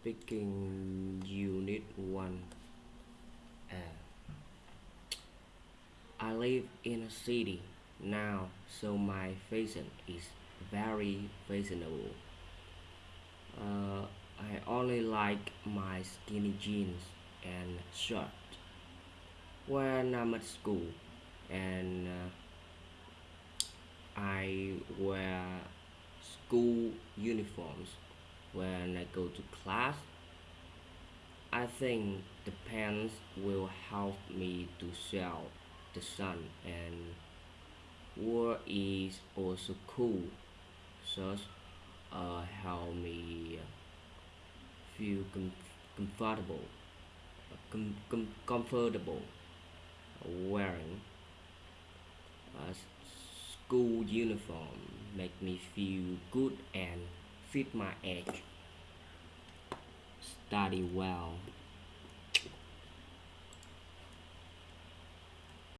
Speaking unit 1 uh, I live in a city now so my fashion is very fashionable uh, I only like my skinny jeans and shirt. When I'm at school and uh, I wear school uniforms when I go to class. I think the pants will help me to shelter the sun and war is also cool. So uh, help me feel com- comfortable, com- com- comfortable wearing a school uniform make me feel good and fit my age. Study well